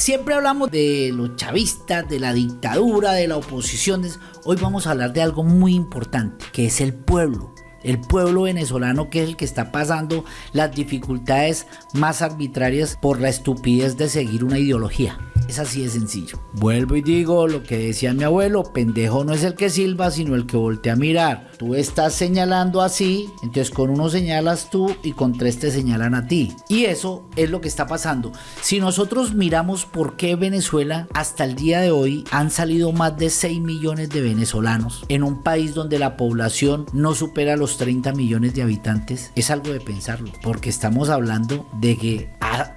Siempre hablamos de los chavistas, de la dictadura, de la oposición. Hoy vamos a hablar de algo muy importante, que es el pueblo. El pueblo venezolano que es el que está pasando las dificultades más arbitrarias por la estupidez de seguir una ideología. Es así de sencillo. Vuelvo y digo lo que decía mi abuelo, pendejo no es el que silba, sino el que voltea a mirar. Tú estás señalando así, entonces con uno señalas tú y con tres te señalan a ti. Y eso es lo que está pasando. Si nosotros miramos por qué Venezuela hasta el día de hoy han salido más de 6 millones de venezolanos en un país donde la población no supera los 30 millones de habitantes, es algo de pensarlo, porque estamos hablando de que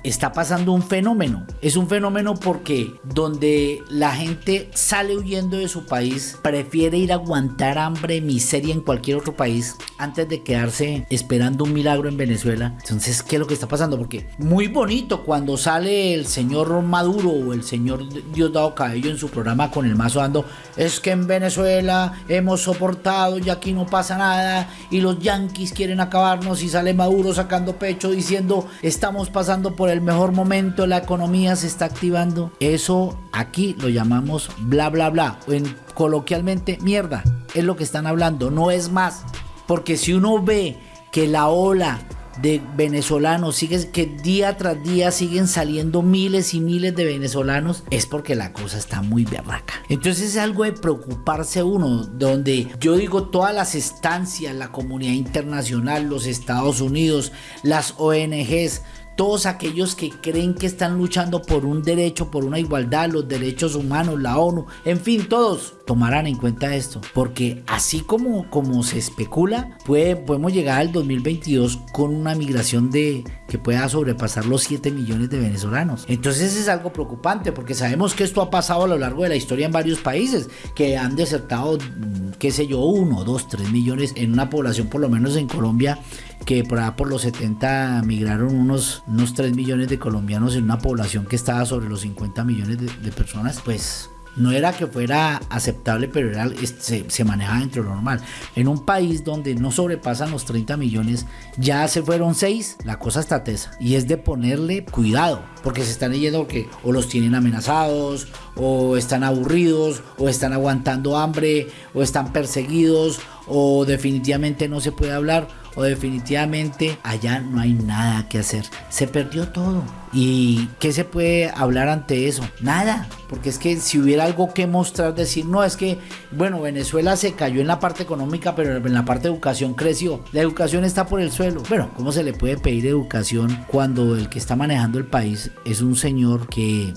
está pasando un fenómeno. Es un fenómeno porque donde la gente sale huyendo de su país, prefiere ir a aguantar hambre, miseria en cualquier otro país antes de quedarse esperando un milagro en Venezuela. Entonces, ¿qué es lo que está pasando? Porque muy bonito cuando sale el señor Maduro o el señor Diosdado Cabello en su programa con el mazo dando, es que en Venezuela hemos soportado y aquí no pasa nada y los yanquis quieren acabarnos y sale Maduro sacando pecho diciendo, estamos pasando por el mejor momento, la economía se está activando. Eso aquí lo llamamos bla bla bla. En, coloquialmente, mierda. Es lo que están hablando, no es más. Porque si uno ve que la ola de venezolanos, sigue, que día tras día siguen saliendo miles y miles de venezolanos, es porque la cosa está muy berraca. Entonces es algo de preocuparse uno, donde yo digo todas las estancias, la comunidad internacional, los Estados Unidos, las ONGs, todos aquellos que creen que están luchando por un derecho, por una igualdad, los derechos humanos, la ONU, en fin, todos tomarán en cuenta esto, porque así como, como se especula, puede, podemos llegar al 2022 con una migración de que pueda sobrepasar los 7 millones de venezolanos. Entonces es algo preocupante, porque sabemos que esto ha pasado a lo largo de la historia en varios países, que han desertado, mm, qué sé yo, 1, 2, 3 millones en una población, por lo menos en Colombia, que por, por los 70 migraron unos, unos 3 millones de colombianos en una población que estaba sobre los 50 millones de, de personas, pues no era que fuera aceptable, pero era, se, se, manejaba dentro de lo normal. En un país donde no sobrepasan los 30 millones, ya se fueron 6, la cosa está tesa. Y es de ponerle cuidado, porque se están yendo que o los tienen amenazados, o están aburridos, o están aguantando hambre, o están perseguidos, o definitivamente no se puede hablar o definitivamente allá no hay nada que hacer. Se perdió todo. ¿Y qué se puede hablar ante eso? Nada, porque es que si hubiera algo que mostrar, decir, no, es que, bueno, Venezuela se cayó en la parte económica, pero en la parte de educación creció. La educación está por el suelo. Bueno, ¿cómo se le puede pedir educación cuando el que está manejando el país es un señor que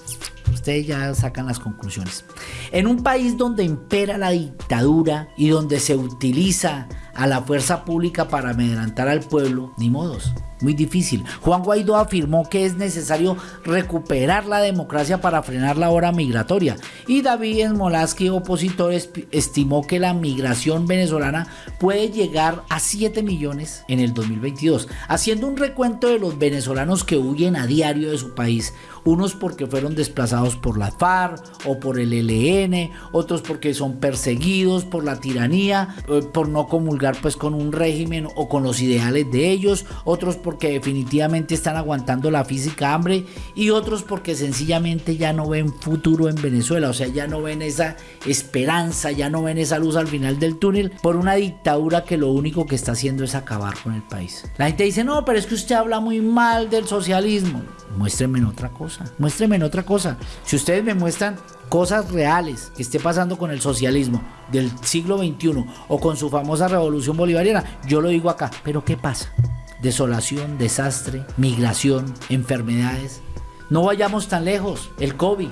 ustedes ya sacan las conclusiones. En un país donde impera la dictadura y donde se utiliza a la fuerza pública para amedrentar al pueblo, ni modos. Muy difícil. Juan Guaidó afirmó que es necesario recuperar la democracia para frenar la hora migratoria. Y David Smolaski, opositor, estimó que la migración venezolana puede llegar a 7 millones en el 2022. Haciendo un recuento de los venezolanos que huyen a diario de su país, unos porque fueron desplazados por la FARC o por el ELN, otros porque son perseguidos por la tiranía, eh, por no comulgar pues con un régimen o con los ideales de ellos, otros porque definitivamente están aguantando la física hambre y otros porque sencillamente ya no ven futuro en Venezuela, o sea, ya no ven esa esperanza, ya no ven esa luz al final del túnel por una dictadura que lo único que está haciendo es acabar con el país. La gente dice, no, pero es que usted habla muy mal del socialismo muéstrenme en otra cosa, muéstrenme en otra cosa. Si ustedes me muestran cosas reales que esté pasando con el socialismo del siglo XXI o con su famosa revolución bolivariana, yo lo digo acá, pero ¿qué pasa? Desolación, desastre, migración, enfermedades. No vayamos tan lejos, el COVID.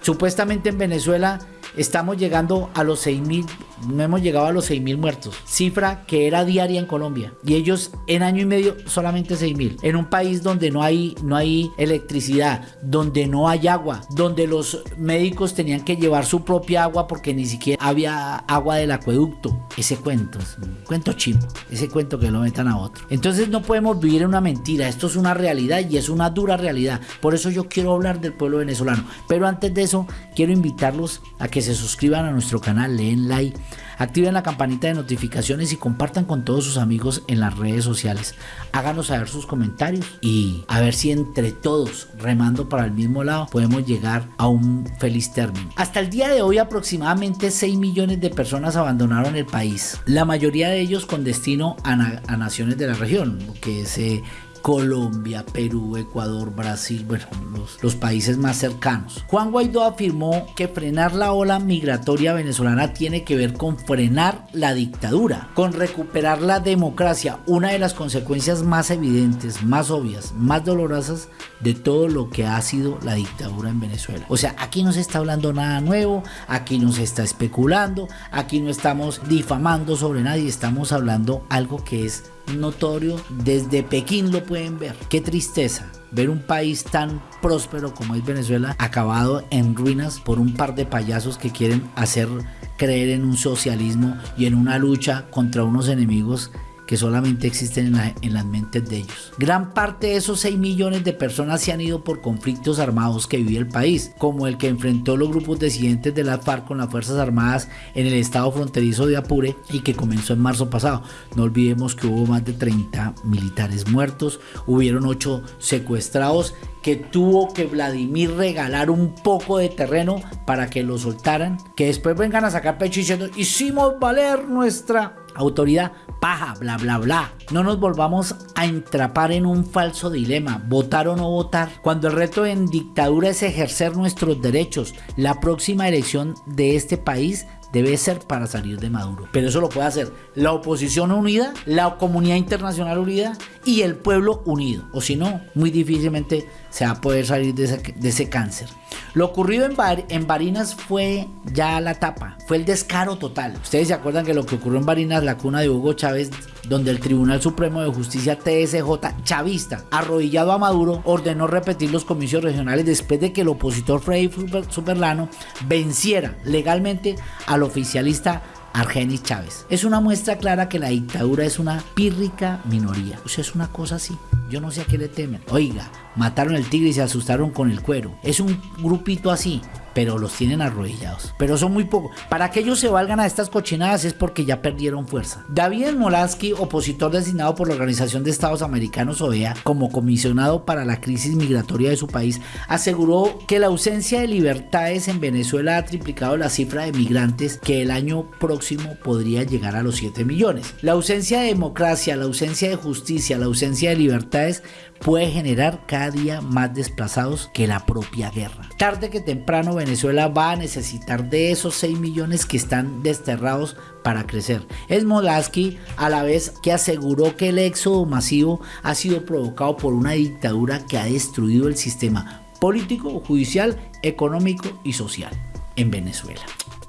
Supuestamente en Venezuela estamos llegando a los 6.000 no hemos llegado a los 6.000 muertos, cifra que era diaria en Colombia. Y ellos en año y medio solamente 6.000. En un país donde no hay, no hay electricidad, donde no hay agua, donde los médicos tenían que llevar su propia agua porque ni siquiera había agua del acueducto. Ese cuento, cuento chimbo, ese cuento que lo metan a otro. Entonces no podemos vivir en una mentira, esto es una realidad y es una dura realidad. Por eso yo quiero hablar del pueblo venezolano. Pero antes de eso, quiero invitarlos a que se suscriban a nuestro canal, leen like activen la campanita de notificaciones y compartan con todos sus amigos en las redes sociales. Háganos saber sus comentarios y a ver si entre todos, remando para el mismo lado, podemos llegar a un feliz término. Hasta el día de hoy aproximadamente 6 millones de personas abandonaron el país, la mayoría de ellos con destino a, naciones de la región, que se Colombia, Perú, Ecuador, Brasil, bueno, los, países más cercanos. Juan Guaidó afirmó que frenar la ola migratoria venezolana tiene que ver con frenar la dictadura, con recuperar la democracia, una de las consecuencias más evidentes, más obvias, más dolorosas de todo lo que ha sido la dictadura en Venezuela. O sea, aquí no se está hablando nada nuevo, aquí no se está especulando, aquí no estamos difamando sobre nadie, estamos hablando algo que es notorio, desde Pekín lo pueden ver. Qué tristeza ver un país tan próspero como es Venezuela acabado en ruinas por un par de payasos que quieren hacer creer en un socialismo y en una lucha contra unos enemigos que solamente existen en, las mentes de ellos. Gran parte de esos 6 millones de personas se han ido por conflictos armados que vive el país, como el que enfrentó los grupos disidentes de la FARC con las Fuerzas Armadas en el estado fronterizo de Apure y que comenzó en marzo pasado. No olvidemos que hubo más de 30 militares muertos, hubieron 8 secuestrados que tuvo que Vladimir regalar un poco de terreno para que lo soltaran, que después vengan a sacar pecho diciendo hicimos valer nuestra autoridad, paja, bla, bla, bla. No nos volvamos a entrapar en un falso dilema, votar o no votar, cuando el reto en dictadura es ejercer nuestros derechos. La próxima elección de este país debe ser para salir de Maduro. Pero eso lo puede hacer la oposición unida, la comunidad internacional unida y el pueblo unido. O si no, muy difícilmente se va a poder salir de ese, cáncer. Lo ocurrido en, en, Barinas fue ya la tapa, fue el descaro total. Ustedes se acuerdan que lo que ocurrió en Barinas, la cuna de Hugo Chávez, donde el Tribunal Supremo de Justicia TSJ chavista, arrodillado a Maduro, ordenó repetir los comicios regionales después de que el opositor Freddy Superlano venciera legalmente al oficialista Argenis Chávez. Es una muestra clara que la dictadura es una pírrica minoría. O sea, es una cosa así. Yo no sé a qué le temen. Oiga, mataron el tigre y se asustaron con el cuero. Es un grupito así pero los tienen arrodillados. Pero son muy pocos. Para que ellos se valgan a estas cochinadas es porque ya perdieron fuerza. David Molansky, opositor designado por la Organización de Estados Americanos OEA como comisionado para la crisis migratoria de su país, aseguró que la ausencia de libertades en Venezuela ha triplicado la cifra de migrantes que el año próximo podría llegar a los 7 millones. La ausencia de democracia, la ausencia de justicia, la ausencia de libertades puede generar cada día más desplazados que la propia guerra. Tarde que temprano Venezuela va a necesitar de esos 6 millones que están desterrados para crecer. Es Molaski a la vez que aseguró que el éxodo masivo ha sido provocado por una dictadura que ha destruido el sistema político, judicial, económico y social en Venezuela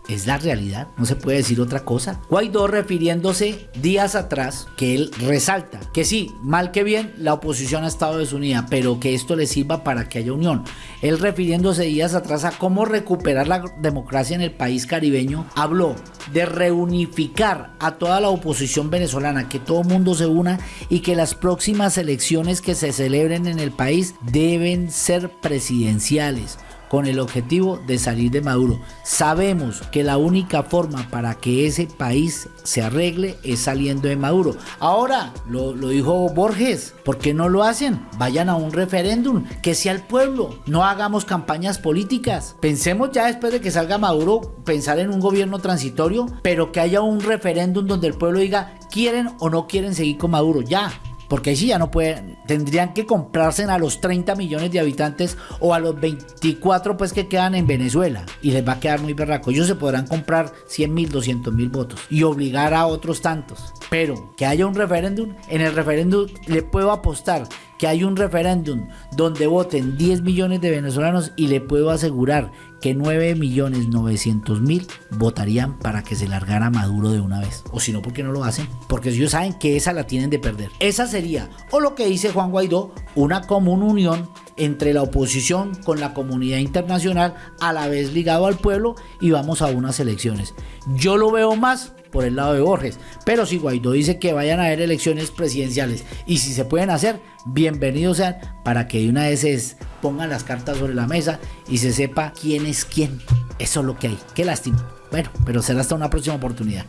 es la realidad, no se puede decir otra cosa. Guaidó refiriéndose días atrás que él resalta que sí, mal que bien, la oposición ha estado desunida, pero que esto le sirva para que haya unión. Él refiriéndose días atrás a cómo recuperar la democracia en el país caribeño, habló de reunificar a toda la oposición venezolana, que todo mundo se una y que las próximas elecciones que se celebren en el país deben ser presidenciales con el objetivo de salir de Maduro. Sabemos que la única forma para que ese país se arregle es saliendo de Maduro. Ahora, lo, dijo Borges, ¿por qué no lo hacen? Vayan a un referéndum, que sea el pueblo, no hagamos campañas políticas. Pensemos ya después de que salga Maduro, pensar en un gobierno transitorio, pero que haya un referéndum donde el pueblo diga, quieren o no quieren seguir con Maduro, ya. Porque ahí sí ya no pueden, tendrían que comprarse a los 30 millones de habitantes o a los 24 pues que quedan en Venezuela y les va a quedar muy berraco. Ellos se podrán comprar 100 mil, 200 mil votos y obligar a otros tantos. Pero que haya un referéndum, en el referéndum le puedo apostar que hay un referéndum donde voten 10 millones de venezolanos y le puedo asegurar que 9 millones 900 mil votarían para que se largara Maduro de una vez. O si no, ¿por qué no lo hacen? Porque ellos saben que esa la tienen de perder. Esa sería, o lo que dice Juan Guaidó, una común unión entre la oposición con la comunidad internacional, a la vez ligado al pueblo y vamos a unas elecciones. Yo lo veo más por el lado de Borges. Pero si Guaidó dice que vayan a haber elecciones presidenciales y si se pueden hacer, bienvenidos sean para que de una vez se pongan las cartas sobre la mesa y se sepa quién es quién. Eso es lo que hay. Qué lástima. Bueno, pero será hasta una próxima oportunidad.